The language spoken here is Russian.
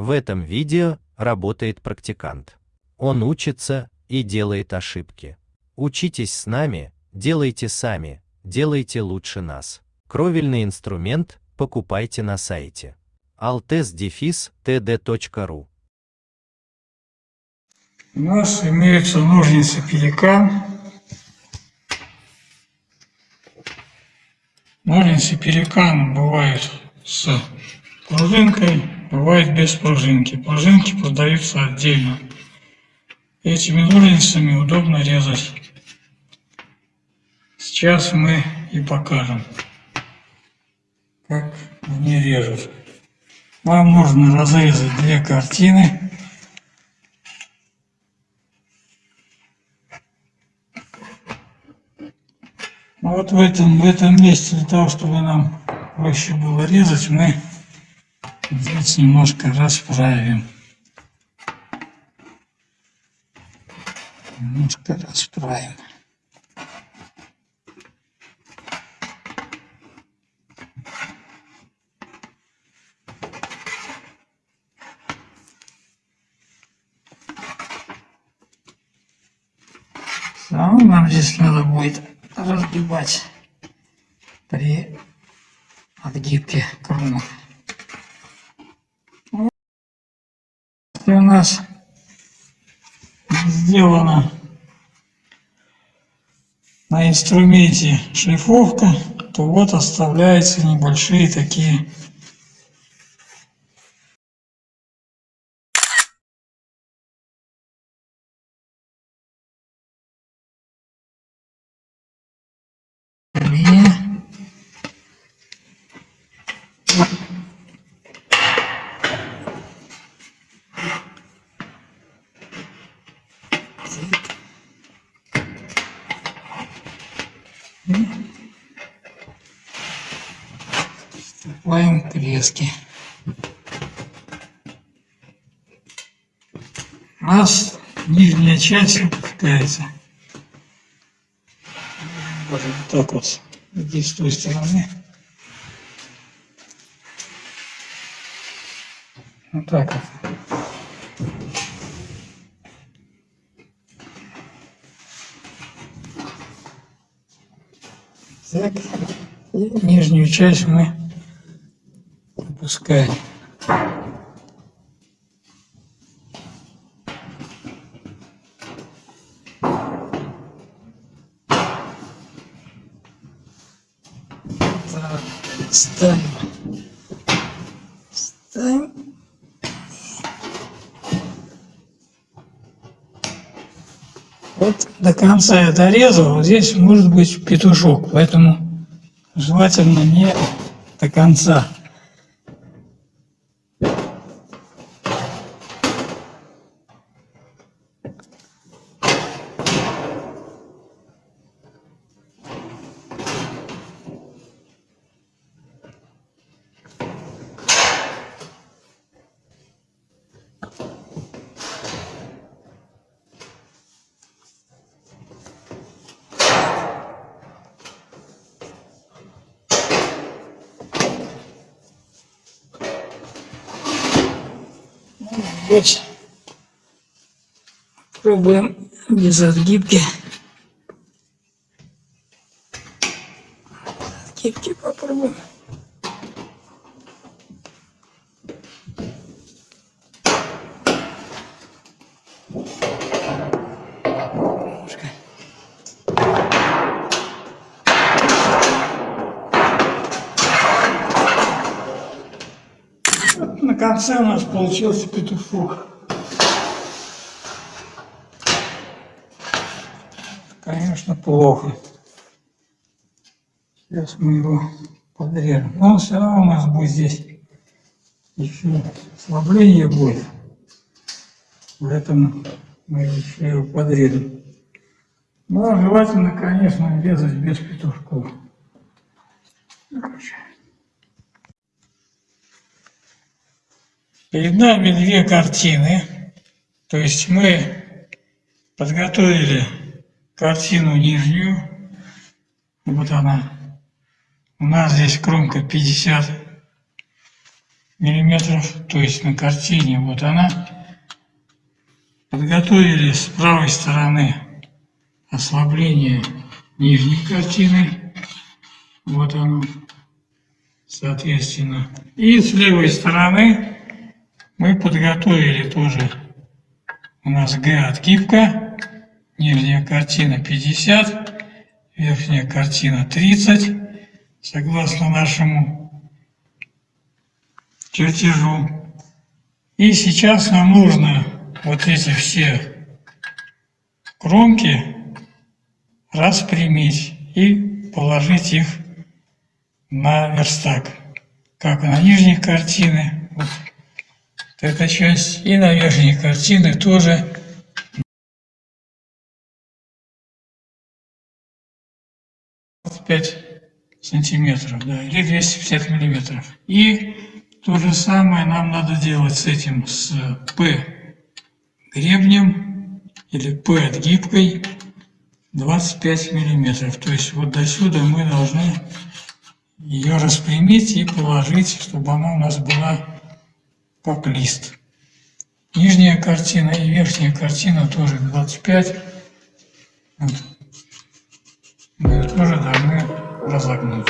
В этом видео работает практикант. Он учится и делает ошибки. Учитесь с нами, делайте сами, делайте лучше нас. Кровельный инструмент покупайте на сайте altes-td.ru У нас имеются ножницы пеликан. Ножницы пеликан бывают с пружинкой, бывает без пружинки. Пружинки продаются отдельно. Этими ножницами удобно резать. Сейчас мы и покажем, как они режут. Вам нужно разрезать две картины. Ну вот в этом, в этом месте, для того, чтобы нам проще было резать, мы здесь немножко расправим. Немножко расправим. Самое нам здесь надо будет разгибать при отгибке кромок. У нас сделана на инструменте шлифовка, то вот оставляются небольшие такие Вступаем к резке. У нас нижняя часть опускается. Вот так вот. Здесь с той стороны. Вот так вот. Так. И нижнюю часть мы опускаем. Так, ставим. Вот до конца я дорезал, вот здесь может быть петушок, поэтому желательно не до конца. Вот. Пробуем без отгибки. Отгибки попробуем. Конце у нас получился петушок. Конечно, плохо. Сейчас мы его подрежем. Но все равно у нас будет здесь еще ослабление будет. Поэтому мы еще его подрежем. Но желательно, конечно, резать без петушков. Короче. Перед нами две картины. То есть мы подготовили картину нижнюю. Вот она. У нас здесь кромка 50 миллиметров, то есть на картине вот она. Подготовили с правой стороны ослабление нижней картины. Вот оно, соответственно. И с левой стороны мы подготовили тоже. У нас Г отгибка, нижняя картина 50, верхняя картина 30, согласно нашему чертежу. И сейчас нам нужно вот эти все кромки распрямить и положить их на верстак, как на нижней картины, вот эта часть, и на верхней картины тоже пять сантиметров, да, или 250 миллиметров. И то же самое нам надо делать с этим, с П гребнем или П отгибкой 25 миллиметров. То есть вот до сюда мы должны ее распрямить и положить, чтобы она у нас была как лист. Нижняя картина и верхняя картина тоже 25. Вот. Мы тоже должны разогнуть.